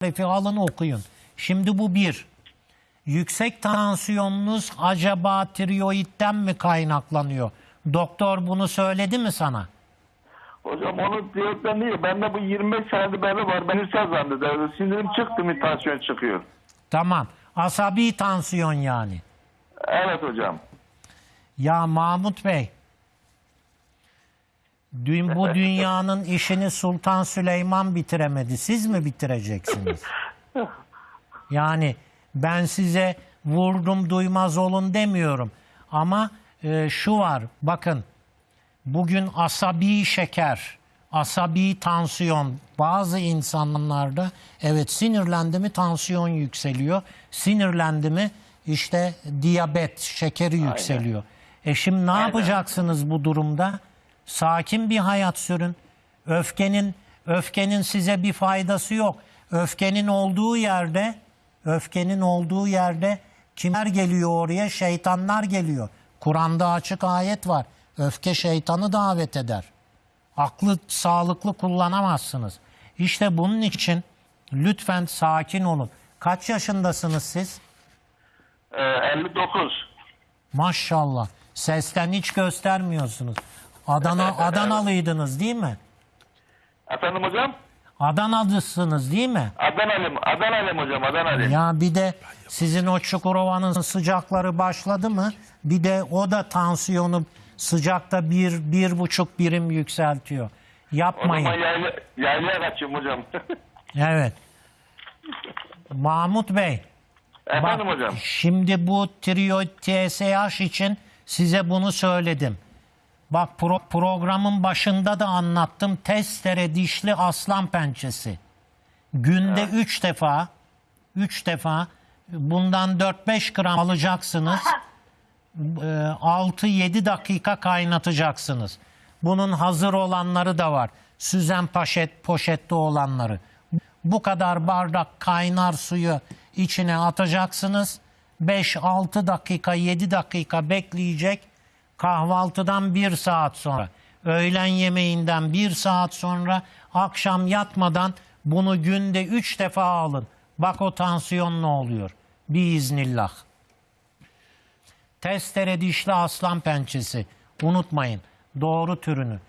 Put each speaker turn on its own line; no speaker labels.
tarifi alın okuyun. Şimdi bu bir. Yüksek tansiyonunuz acaba tiroidden mi kaynaklanıyor? Doktor bunu söyledi mi sana?
Hocam onu diyorlar niye? Bende bu 25 senedir beri var. Ben hüsnü zannederdim. Sinirim çıktı mı tansiyon çıkıyor.
Tamam. Asabi tansiyon yani.
Evet hocam.
Ya Mahmut Bey, dün bu dünyanın işini Sultan Süleyman bitiremedi. Siz mi bitireceksiniz? Yani ben size vurdum duymaz olun demiyorum. Ama e, şu var, bakın bugün asabi şeker, asabi tansiyon bazı insanlarda evet sinirlendi mi tansiyon yükseliyor. Sinirlendi mi işte diyabet, şekeri yükseliyor. E şimdi ne yapacaksınız bu durumda? Sakin bir hayat sürün. Öfkenin öfkenin size bir faydası yok. Öfkenin olduğu yerde öfkenin olduğu yerde kimler geliyor oraya? Şeytanlar geliyor. Kur'an'da açık ayet var. Öfke şeytanı davet eder. Aklı sağlıklı kullanamazsınız. İşte bunun için lütfen sakin olun. Kaç yaşındasınız siz?
Ee, 59.
Maşallah. Sesten hiç göstermiyorsunuz. Adana Adanalıydınız değil mi?
Efendim hocam?
Adanalısınız değil mi?
Adanalıyım. Adanalıyım hocam. Adanalıyım.
Ya bir de sizin o Çukurova'nın sıcakları başladı mı? Bir de o da tansiyonu sıcakta bir, bir buçuk birim yükseltiyor.
O zaman
Yapmayın.
yayla, yaylaya kaçayım hocam.
Evet. Mahmut Bey.
Efendim
bak,
hocam.
Şimdi bu tiroid TSH için size bunu söyledim. Bak pro- programın başında da anlattım. Testere dişli aslan pençesi. Günde 3 defa 3 defa bundan 4-5 gram alacaksınız. 6-7 dakika kaynatacaksınız. Bunun hazır olanları da var. Süzen poşet, poşette olanları. Bu kadar bardak kaynar suyu içine atacaksınız. 5-6 dakika, 7 dakika bekleyecek. Kahvaltıdan 1 saat sonra, öğlen yemeğinden 1 saat sonra, akşam yatmadan bunu günde 3 defa alın. Bak o tansiyon ne oluyor. Biiznillah. Testere dişli aslan pençesi. Unutmayın. Doğru türünü.